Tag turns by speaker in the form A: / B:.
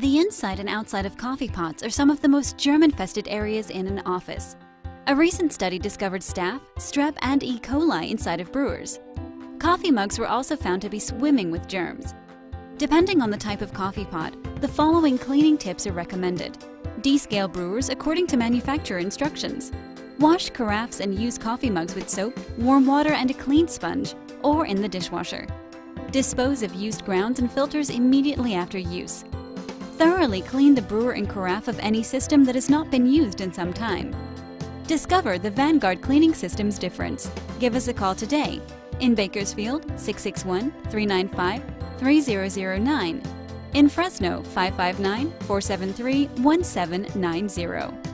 A: The inside and outside of coffee pots are some of the most germ-infested areas in an office. A recent study discovered staph, strep, and E. coli inside of brewers. Coffee mugs were also found to be swimming with germs. Depending on the type of coffee pot, the following cleaning tips are recommended. Descale brewers according to manufacturer instructions. Wash carafes and use coffee mugs with soap, warm water, and a clean sponge, or in the dishwasher. Dispose of used grounds and filters immediately after use. Thoroughly clean the brewer and carafe of any system that has not been used in some time. Discover the Vanguard cleaning system's difference. Give us a call today in Bakersfield 661-395-3009, in Fresno 559-473-1790.